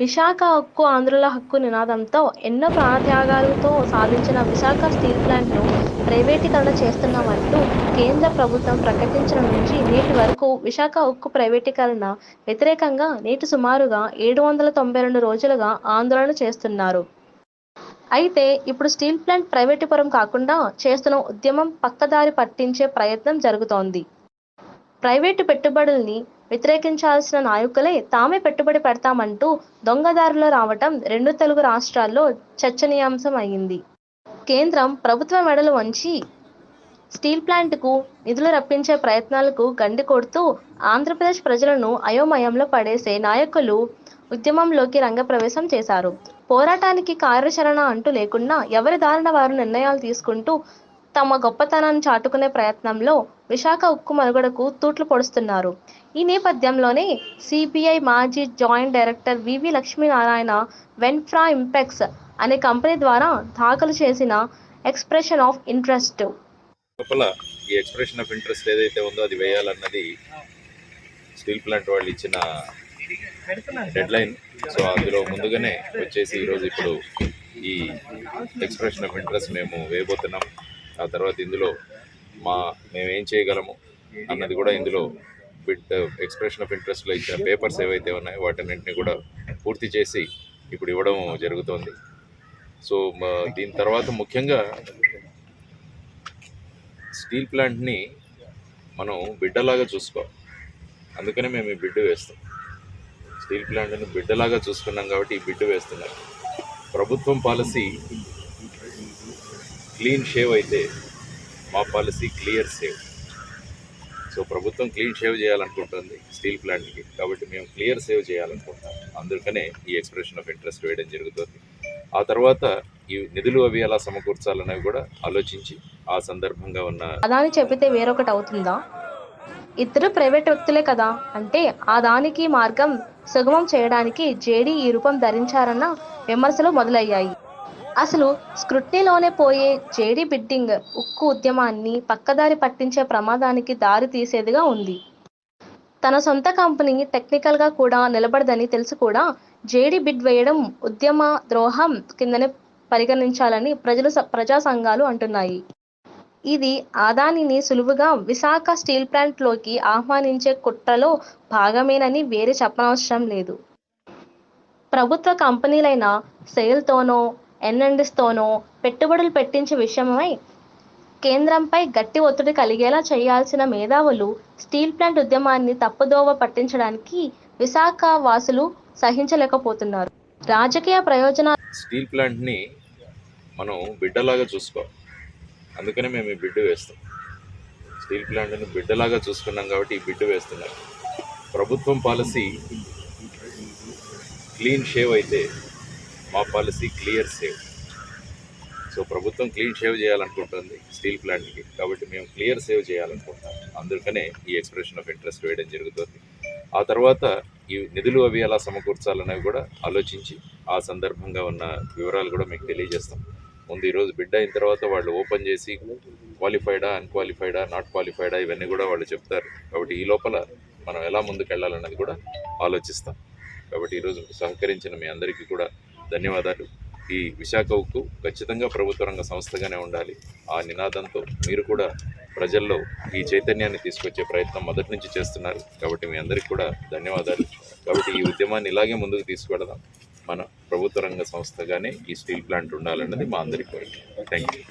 విశాఖ హక్కు ఆంధ్రుల హక్కు నినాదంతో ఎన్నో ప్రాణత్యాగాలతో సాధించిన విశాఖ స్టీల్ ప్లాంట్ను ప్రైవేటీకరణ చేస్తున్నామంటూ కేంద్ర ప్రభుత్వం ప్రకటించిన నుంచి నేటి వరకు విశాఖ ఉక్కు ప్రైవేటీకరణ వ్యతిరేకంగా నేటి సుమారుగా ఏడు వందల తొంభై రెండు రోజులుగా ఆందోళన చేస్తున్నారు. అయితే ఇప్పుడు స్టీల్ ప్లాంట్ ప్రైవేటీపురం కాకుండా చేస్తున్న ఉద్యమం పక్కదారి పట్టించే ప్రయత్నం జరుగుతోంది. ప్రైవేటు పెట్టుబడుల్ని వ్యతిరేకించాల్సిన నాయకులే తామే పెట్టుబడి పెడతామంటూ దొంగదారులు రావటం రెండు తెలుగు రాష్ట్రాల్లో చర్చనీయాంశం అయింది. కేంద్రం ప్రభుత్వ మెడలు వంచి స్టీల్ ప్లాంట్కు నిధులు రప్పించే ప్రయత్నాలకు గండి కొడుతూ ఆంధ్రప్రదేశ్ ప్రజలను అయోమయంలో పడేసే నాయకులు ఉద్యమంలోకి రంగప్రవేశం చేశారు. పోరాటానికి కార్యాచరణ అంటూ లేకుండా ఎవరి దారిన వారు నిర్ణయాలు తీసుకుంటూ తమ గొప్పతనాన్ని చాటుకునే ప్రయత్నంలో విశాఖ ఉక్కు మనుగడకు తూట్లు పొడుస్తున్నారు. ఈ నేపథ్యంలోనే సిపిఐ మాజీ joint director V V Lakshminarayana Venfra Impex అనే కంపెనీ ద్వారా దాఖలు చేసిన ఎక్స్ప్రెషన్ ఆఫ్ ఇంట్రెస్ట్. ఈ ఎక్స్ప్రెషన్ ఆఫ్ ఇంట్రెస్ట్ ఏదైతే ఉందో అది వేయాలన్నది స్టీల్ ప్లాంట్ వాళ్ళు ఇచ్చిన డెడ్ లైన్ సో అందులో ముందుగానే వచ్చేసి ఈరోజు ఇప్పుడు ఈ ఎక్స్ప్రెషన్ ఆఫ్ ఇంట్రెస్ట్ మేము వేయబోతున్నాం. ఆ తర్వాత ఇందులో మా మేము ఏం చేయగలము అన్నది కూడా ఇందులో బిడ్ ఎక్స్ప్రెషన్ ఆఫ్ ఇంట్రెస్ట్లో ఇచ్చిన పేపర్స్ ఏవైతే ఉన్నాయో వాటన్నింటినీ కూడా పూర్తి చేసి ఇప్పుడు ఇవ్వడం జరుగుతోంది. సో దీని తర్వాత ముఖ్యంగా స్టీల్ ప్లాంట్ని మనం బిడ్డలాగా చూసుకో అందుకనే మేము ఈ బిడ్డు వేస్తాం. స్టీల్ ప్లాంట్ని బిడ్డలాగా చూసుకున్నాం కాబట్టి ఈ బిడ్డు వేస్తున్నాం ప్రభుత్వం పాలసీ క్లీన్ షేవ్ అయితే మా పాలసీ క్లియర్ సేవ్. సో ప్రభుత్వం క్లీన్ షేవ్ చేయాలనుకుంటుంది స్టీల్ ప్లాంట్కి. కాబట్టి మేము క్లియర్ సేవ్ చేయాలనుకుంటాం అందుకనే ఈ ఎక్స్ప్రెషన్ ఆఫ్ ఇంట్రెస్ట్ వేయడం జరుగుతుంది. ఆ తర్వాత ఈ నిధులు అవి ఎలా సమకూర్చాలనేవి కూడా ఆలోచించి ఆ సందర్భంగా ఉన్న అదాని చెబితే వేరొకటి అవుతుందా? ఇద్దరు ప్రైవేట్ వ్యక్తులే కదా. అంటే ఆ దానికి మార్గం సుగమం చేయడానికి జేడీ ఈ రూపం ధరించారన్న విమర్శలు మొదలయ్యాయి. అసలు స్క్రూట్నీలోనే పోయే జేడీ బిడ్డింగ్ ఉక్కు ఉద్యమాన్ని పక్కదారి పట్టించే ప్రమాదానికి దారి తీసేదిగా ఉంది. తన సొంత కంపెనీ టెక్నికల్గా కూడా నిలబడదని తెలుసు కూడా జేడీ బిడ్ వేయడం ఉద్యమ ద్రోహం కిందనే పరిగణించాలని ప్రజలు స- ప్రజా సంఘాలు అంటున్నాయి. ఇది ఆదానిని సులువుగా విశాఖ స్టీల్ ప్లాంట్లోకి ఆహ్వానించే కుట్రలో భాగమేనని వేరే చెప్పనవసరం లేదు. ప్రభుత్వ కంపెనీలైన సెయిల్తోనో ఎన్ఎండిస్తోనూ పెట్టుబడులు పెట్టించే విషయమై కేంద్రంపై గట్టి ఒత్తిడి కలిగేలా చేయాల్సిన మేధావులు స్టీల్ ప్లాంట్ ఉద్యమాన్ని తప్పుదోవ పట్టించడానికి విశాఖ వాసులు సహించలేకపోతున్నారు. రాజకీయ ప్రయోజనాలు స్టీల్ ప్లాంట్ని మనం బిడ్డలాగా చూసుకోవాలి. అందుకనే మేము ఈ బిడ్డు వేస్తాం. స్టీల్ ప్లాంట్ని బిడ్డలాగా చూసుకున్నాం కాబట్టి ఈ బిడ్డు వేస్తున్నాం. ప్రభుత్వం పాలసీ క్లీన్ షేవ్ అయితే మా పాలసీ క్లియర్ సేవ్. సో ప్రభుత్వం క్లీన్ షేవ్ చేయాలనుకుంటుంది స్టీల్ ప్లాంట్కి. కాబట్టి మేము క్లియర్ సేవ్ చేయాలనుకుంటాం అందుకనే ఈ ఎక్స్ప్రెషన్ ఆఫ్ ఇంట్రెస్ట్ వేయడం జరుగుతుంది. ఆ తర్వాత ఈ నిధులు అవి ఎలా సమకూర్చాలనేవి కూడా ఆలోచించి ఆ సందర్భంగా ఉన్న వివరాలు కూడా మీకు తెలియజేస్తాం. ముందు ఈరోజు బిడ్డ అయిన తర్వాత వాళ్ళు ఓపెన్ చేసి క్వాలిఫైడా అన్క్వాలిఫైడా నాట్ క్వాలిఫైడా ఇవన్నీ కూడా వాళ్ళు చెప్తారు. కాబట్టి ఈ లోపల మనం ఎలా ముందుకు వెళ్ళాలన్నది కూడా ఆలోచిస్తాం. కాబట్టి ఈరోజు సహకరించిన మీ అందరికీ కూడా ధన్యవాదాలు. ఈ విశాఖ ఉక్కు ఖచ్చితంగా ప్రభుత్వ రంగ సంస్థగానే ఉండాలి. ఆ నినాదంతో మీరు కూడా ప్రజల్లో ఈ చైతన్యాన్ని తీసుకొచ్చే ప్రయత్నం మొదటి నుంచి చేస్తున్నారు. కాబట్టి మీ అందరికీ కూడా ధన్యవాదాలు. కాబట్టి ఈ ఉద్యమాన్ని ఇలాగే ముందుకు తీసుకెడదాం మన ప్రభుత్వ రంగ సంస్థగానే ఈ స్టీల్ ప్లాంట్ ఉండాలన్నది మా అందరి కోరిక. Thank you